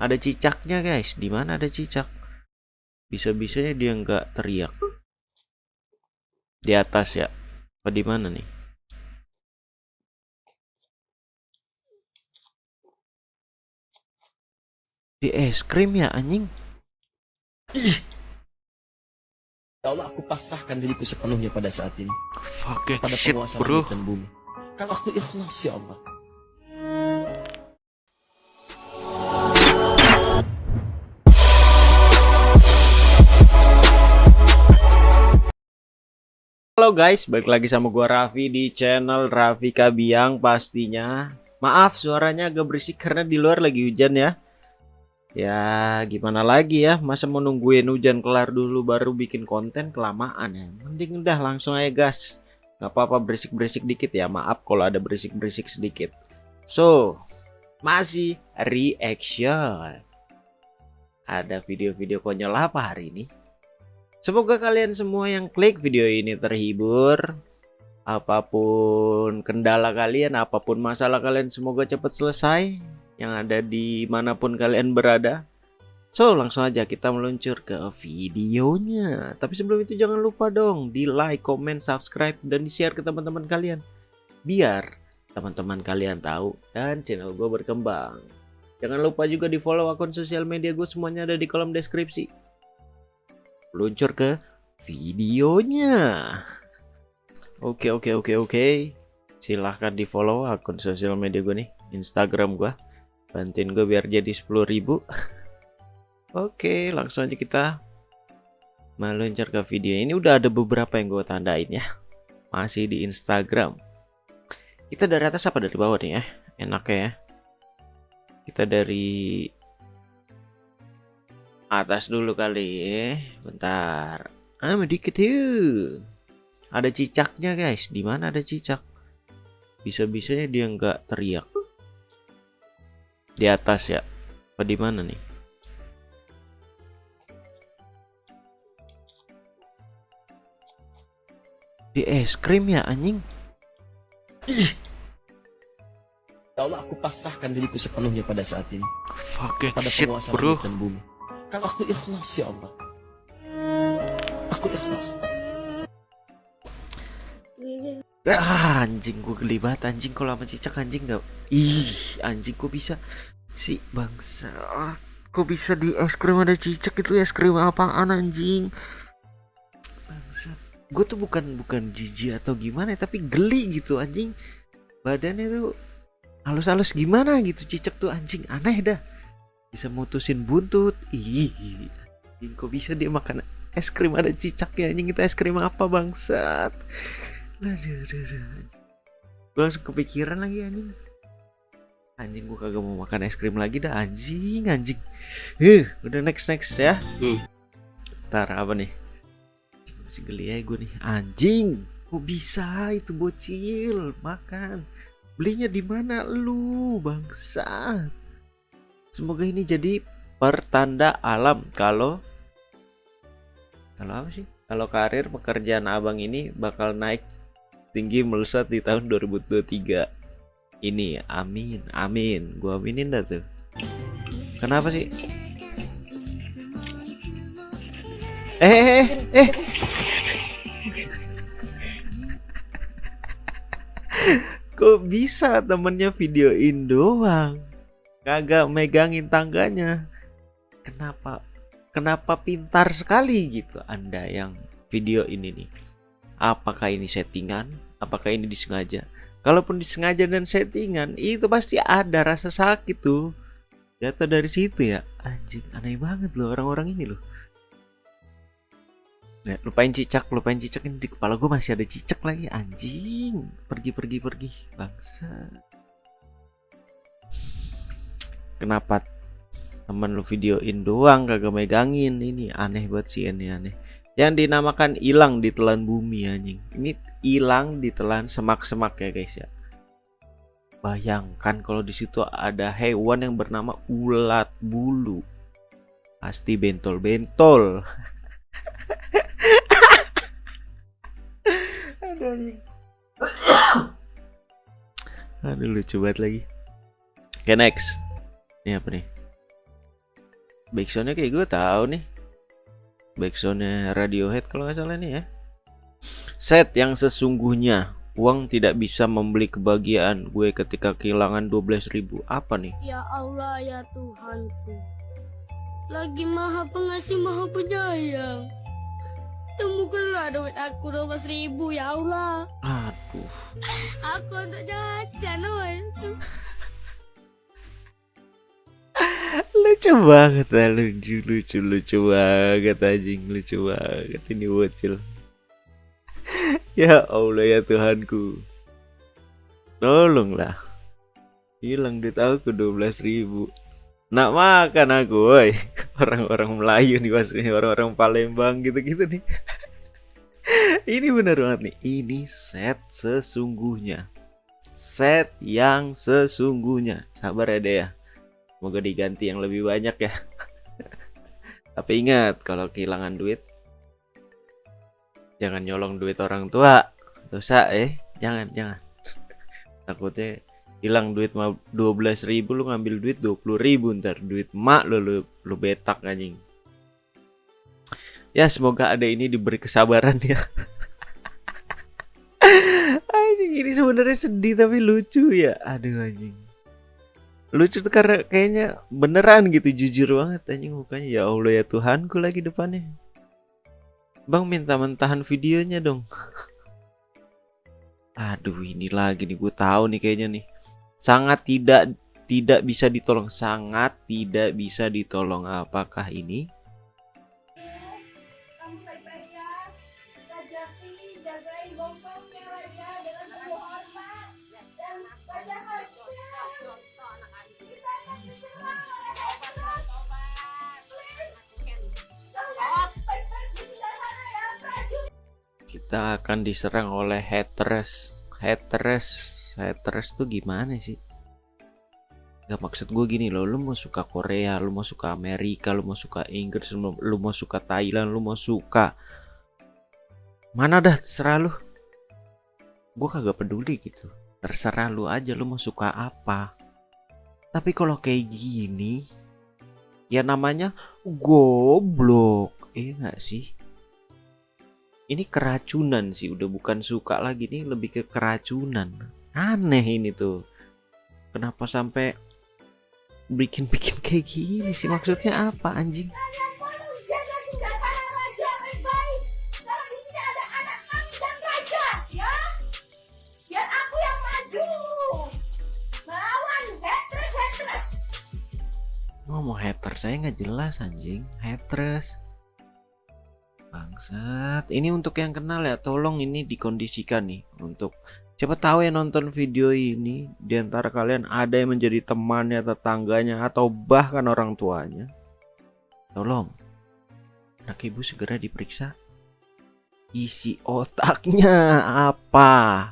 Ada cicaknya guys. Di mana ada cicak? Bisa-bisanya dia nggak teriak. Di atas ya. Apa di mana nih? Di es krim ya anjing. Ya Allah, aku pasrahkan diriku sepenuhnya pada saat ini. Fucking Pada shit penguasa bro. dan bumi. Kalau aku ikhlas ya Allah. Guys, balik lagi sama gua Raffi di channel Raffi Kabiang pastinya. Maaf suaranya agak berisik karena di luar lagi hujan ya. Ya gimana lagi ya, masa mau nungguin hujan kelar dulu baru bikin konten kelamaan ya. Mending udah langsung aja gas. Gak apa-apa berisik-berisik dikit ya, maaf kalau ada berisik-berisik sedikit. So, masih reaction. Ada video-video konyol apa hari ini? Semoga kalian semua yang klik video ini terhibur. Apa pun kendala kalian, apa pun masalah kalian, semoga cepat selesai. Yang ada di mana pun kalian berada. So, langsung aja kita meluncur ke videonya. Tapi sebelum itu jangan lupa dong di like, comment, subscribe, dan di share ke teman-teman kalian. Biar teman-teman kalian tahu dan channel gue berkembang. Jangan lupa juga di follow akun sosial media gue semuanya ada di kolom deskripsi luncur ke videonya. Oke oke oke oke. Silahkan di follow akun sosial media gue nih, Instagram gue. Bantuin gue biar jadi 10.000 Oke, langsung aja kita meluncur ke video ini. Udah ada beberapa yang gue tandain ya. Masih di Instagram. Kita dari atas apa dari bawah nih ya? Enaknya ya. Kita dari atas dulu kali ya. Bentar. Ah, dikit yuk. Ada cicaknya guys. Di mana ada cicak? Bisa-bisanya dia nggak teriak. Di atas ya. Apa di mana nih? Di es krim ya anjing. Ya Allah, aku pasrahkan diriku sepenuhnya pada saat ini. Fucking Pada shit penguasa bro. dan bumi. Kalau aku ikhlas ya Allah. Aku ikhlas. Ah, anjing gue geli banget anjing kalau sama cicak anjing nggak ih anjing kok bisa si bangsa? Ah, kok bisa di es krim ada cicak? Itu es krim apaan anjing? Bangsa. Gue tuh bukan bukan jijik atau gimana tapi geli gitu anjing. Badannya tuh halus-halus gimana gitu cicak tuh anjing. Aneh dah bisa mutusin buntut ih kok bisa dia makan es krim ada cicaknya anjing itu es krim apa bangsat Aduh, aduh, aduh. Gue langsung kepikiran lagi anjing. Anjing gue kagak mau makan es krim lagi dah anjing anjing. Eh, udah next next ya. Hmm. Ntar apa nih? Masih geli aja gue nih. Anjing, kok bisa itu bocil makan? Belinya di mana lu, bangsa? Semoga ini jadi pertanda alam kalau kalau apa sih? Kalau karir pekerjaan abang ini bakal naik tinggi melesat di tahun 2023 ini amin amin. Gua aminin dah tuh. Kenapa sih? Eh eh eh, eh. kok bisa temennya videoin doang kagak megangin tangganya. Kenapa? Kenapa pintar sekali gitu anda yang video ini nih? Apakah ini settingan? Apakah ini disengaja? Kalaupun disengaja dan settingan itu pasti ada rasa sakit tuh. Jatuh dari situ ya. Anjing aneh banget loh orang-orang ini loh. Nah, lupain cicak, lupain cicak ini di kepala gue masih ada cicak lagi. Anjing. Pergi pergi pergi. Bangsa. Kenapa temen lu videoin doang kagak megangin? Ini aneh banget sih ini aneh. Yang dinamakan hilang ditelan bumi anjing. Ini hilang ditelan semak-semak ya guys ya. Bayangkan kalau di situ ada hewan yang bernama ulat bulu. Pasti bentol-bentol. Aduh lucu banget lagi. Oke next ini apa nih? Backsoundnya kayak gue tahu nih. Backsoundnya Radiohead kalau nggak salah nih ya. Set yang sesungguhnya uang tidak bisa membeli kebahagiaan gue ketika kehilangan 12.000 apa nih? Ya Allah ya Tuhanku. Lagi maha pengasih maha penyayang. Temukanlah duit aku 12 ribu ya Allah. Aduh. Aku untuk jajan Mas lucu banget ah, lucu lucu lucu banget anjing lucu banget ini bocil. Ya Allah ya Tuhanku. Tolonglah. Hilang duit aku 12.000 ribu. Nak makan aku woi. Orang-orang Melayu nih mas ini orang-orang Palembang gitu-gitu nih. Ini bener banget nih. Ini set sesungguhnya. Set yang sesungguhnya. Sabar ya deh ya Semoga diganti yang lebih banyak ya. Tapi ingat kalau kehilangan duit jangan nyolong duit orang tua. Dosa eh. Jangan, jangan. Takutnya hilang duit 12 ribu lu ngambil duit 20 ribu ntar duit mak lu lu, lu betak anjing ya semoga ada ini diberi kesabaran ya anjing ini sebenarnya sedih tapi lucu ya aduh anjing lucu tuh karena kayaknya beneran gitu jujur banget. Anjing mukanya ya Allah ya Tuhanku lagi depannya. Bang minta mentahan videonya dong. Aduh ini lagi nih gue tahu nih kayaknya nih. Sangat tidak tidak bisa ditolong sangat tidak bisa ditolong. Apakah ini kita akan diserang oleh haters. Haters haters tuh gimana sih? Gak maksud gue gini loh lu mau suka Korea lu mau suka Amerika lu mau suka Inggris lu mau, suka Thailand lu mau suka mana dah terserah lu. Gue kagak peduli gitu. Terserah lu aja lu mau suka apa. Tapi kalau kayak gini ya namanya goblok iya nggak sih ini keracunan sih udah bukan suka lagi nih lebih ke keracunan. Aneh ini tuh. Kenapa sampai bikin-bikin kayak gini sih? Maksudnya apa anjing? Ya. Ngomong hater saya nggak jelas anjing. Haters bangsat. Ini untuk yang kenal ya tolong ini dikondisikan nih untuk siapa tahu yang nonton video ini di antara kalian ada yang menjadi temannya tetangganya atau bahkan orang tuanya. Tolong. Anak ibu segera diperiksa. Isi otaknya apa?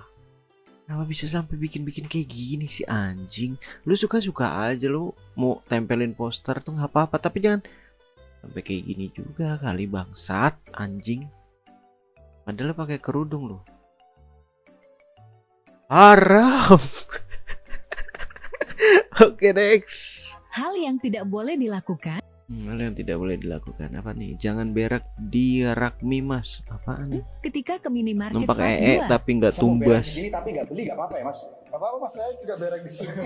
Kenapa bisa sampai bikin-bikin kayak gini sih anjing? Lu suka-suka aja lu mau tempelin poster tuh nggak apa-apa, tapi jangan sampai kayak gini juga kali bangsat anjing. Padahal pakai kerudung lu. Haram. Oke next. Hal yang tidak boleh dilakukan Hmm, Hal yang tidak boleh dilakukan apa nih? Jangan berak di rakmi mas. Apaan nih? ketika ke minimarket Numpak ee dua. tapi nggak tumbas. di sini tapi nggak beli nggak apa-apa ya mas? Gak apa-apa mas, saya juga berak di sini.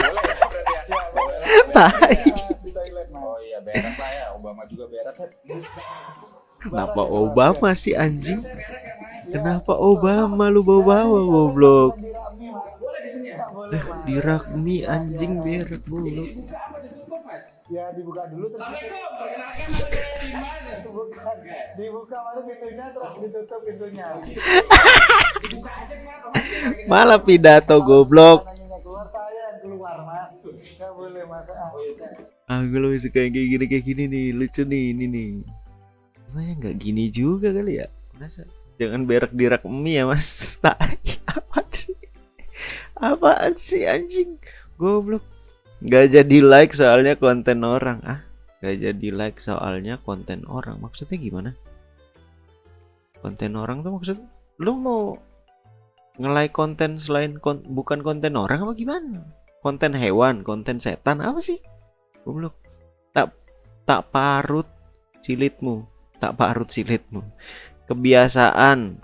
Boleh ya berarti ya? Boleh lah. Tai. di Thailand berak lah ya, Obama juga berak. Kenapa Obama sih anjing? Kenapa Obama lu bawa-bawa goblok? Di Rami mas. Boleh di sini ya? Boleh mas. Di rakmi anjing berak goblok. Mas? Ya dibuka dulu terus Assalamualaikum, perkenalkan nama saya Dimas. bukan. Dibuka baru pintunya terus ditutup pintunya. Dibuka aja kenapa mas? Biar kita- Malah pidato goblok. Nanya keluar saya yang keluar mas. Gak boleh mas. Gue lebih suka yang kayak gini kayak gini nih, lucu nih ini nih. Makanya nggak gini juga kali ya. Masa jangan berak di rak mie ya mas. Tai, apaan sih? Apaan sih anjing? Goblok. Nggak jadi like soalnya konten orang ah. Nggak jadi like soalnya konten orang. Maksudnya gimana? Konten orang tuh maksud lu mau nge-like konten selain kon- bukan konten orang apa gimana? Konten hewan, konten setan apa sih? Goblok. tak parut silitmu. Tak parut silitmu. Kebiasaan.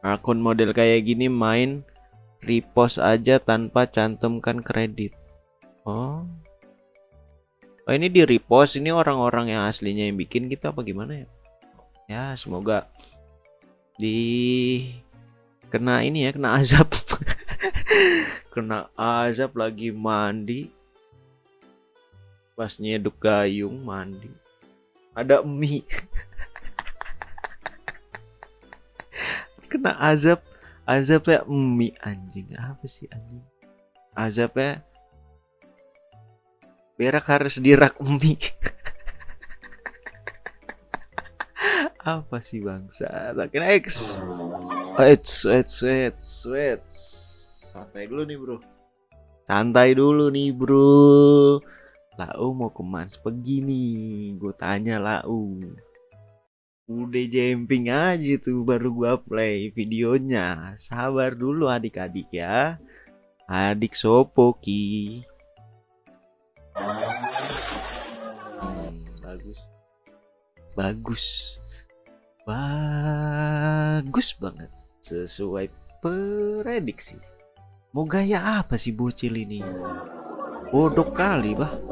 Akun model kayak gini main repost aja tanpa cantumkan kredit. Oh. Oh ini di repost. Ini orang-orang yang aslinya yang bikin kita apa gimana ya? Ya semoga di kena ini ya kena azab. Kena azab lagi mandi pas nyeduk gayung mandi. Ada mie kena azab. Azabnya mie anjing. Apa sih anjing? Azabnya berak harus dirak mie apa sih bangsa? Takin X. Eits, eits, eits, eits. Santai dulu nih bro. Santai dulu nih bro Lau mau ke Mas begini Gue tanya Lau. Udah jemping aja tuh baru gua play videonya. Sabar dulu adik-adik ya. Adik sopo ki. Hmm, Bagus. Bagus. Bagus banget. Sesuai prediksi. Mau gaya apa sih bocil ini? Bodoh kali bah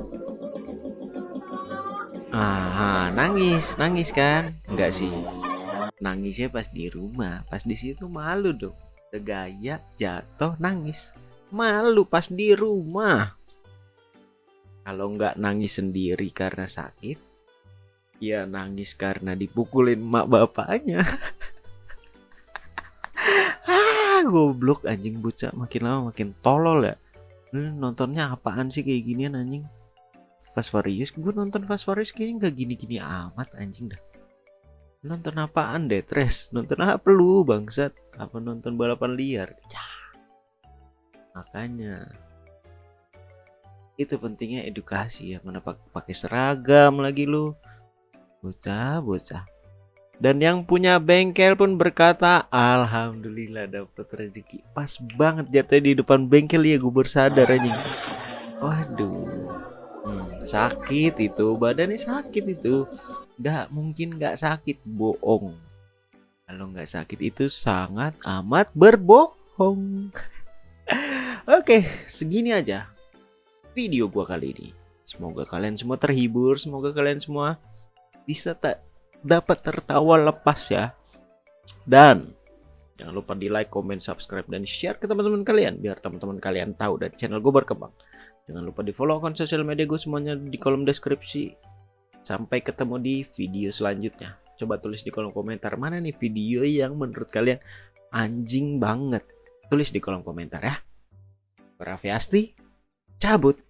Ah, nangis, nangis kan? Enggak sih. Nangisnya pas di rumah, pas di situ malu dong. Tegaya, jatuh, nangis. Malu pas di rumah. Kalau nggak nangis sendiri karena sakit, ya nangis karena dipukulin mak bapaknya. ah, goblok anjing bocah makin lama makin tolol ya. Nontonnya apaan sih kayak ginian anjing? Fast Furious? Gue nonton Fast Furious kayaknya nggak gini-gini amat anjing dah. Nonton apaan deh Tres nonton apa lu bangsat? Apa nonton balapan liar? Cah. makanya itu pentingnya edukasi ya mana pak- pakai seragam lagi lu. Bocah bocah. Dan yang punya bengkel pun berkata alhamdulillah dapat rezeki. Pas banget jatuhnya di depan bengkel ya gue bersadar anjing. Waduh sakit itu badannya sakit itu. Nggak mungkin nggak sakit bohong. Kalau nggak sakit itu sangat amat berbohong. Oke segini aja video gua kali ini. Semoga kalian semua terhibur semoga kalian semua bisa tak dapat tertawa lepas ya. Dan jangan lupa di like, comment, subscribe dan share ke teman-teman kalian biar teman-teman kalian tahu dan channel gue berkembang Jangan lupa di follow akun sosial media gue semuanya di kolom deskripsi. Sampai ketemu di video selanjutnya. Coba tulis di kolom komentar mana nih video yang menurut kalian anjing banget. Tulis di kolom komentar ya. Raffi Asti, cabut.